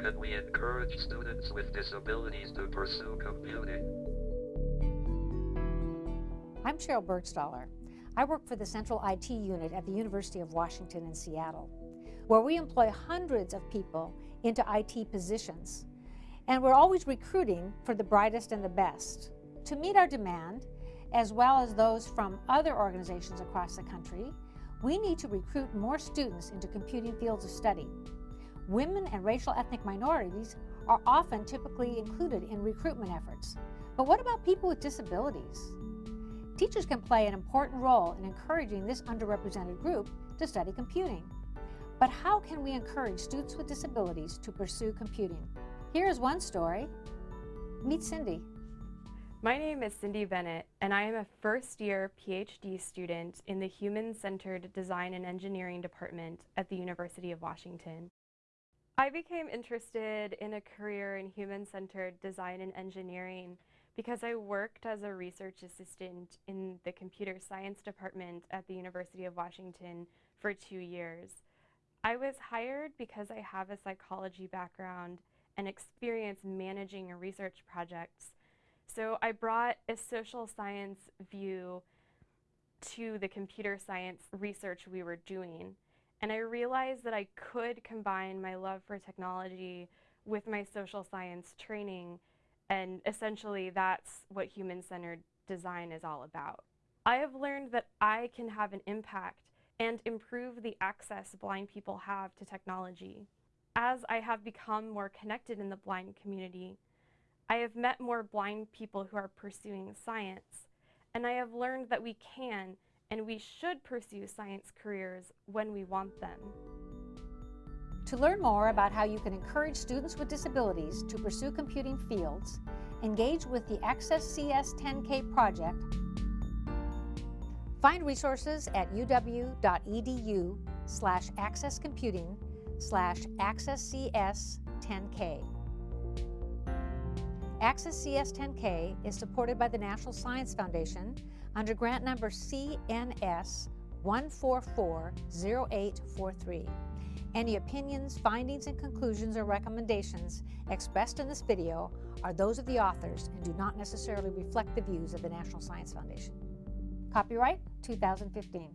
can we encourage students with disabilities to pursue computing? I'm Sheryl Burgstahler. I work for the Central IT Unit at the University of Washington in Seattle, where we employ hundreds of people into IT positions. And we're always recruiting for the brightest and the best. To meet our demand, as well as those from other organizations across the country, we need to recruit more students into computing fields of study. Women and racial ethnic minorities are often typically included in recruitment efforts. But what about people with disabilities? Teachers can play an important role in encouraging this underrepresented group to study computing. But how can we encourage students with disabilities to pursue computing? Here is one story. Meet Cindy. My name is Cindy Bennett, and I am a first year PhD student in the Human Centered Design and Engineering Department at the University of Washington. I became interested in a career in human centered design and engineering because I worked as a research assistant in the computer science department at the University of Washington for two years. I was hired because I have a psychology background and experience managing research projects. So I brought a social science view to the computer science research we were doing. And I realized that I could combine my love for technology with my social science training and essentially, that's what human centered design is all about. I have learned that I can have an impact and improve the access blind people have to technology. As I have become more connected in the blind community, I have met more blind people who are pursuing science, and I have learned that we can and we should pursue science careers when we want them. To learn more about how you can encourage students with disabilities to pursue computing fields, engage with the Access CS 10K project, find resources at uw.edu slash accesscomputing slash accesscs10k. Access CS 10K is supported by the National Science Foundation under grant number CNS 1440843. Any opinions, findings, and conclusions or recommendations expressed in this video are those of the authors and do not necessarily reflect the views of the National Science Foundation. Copyright 2015.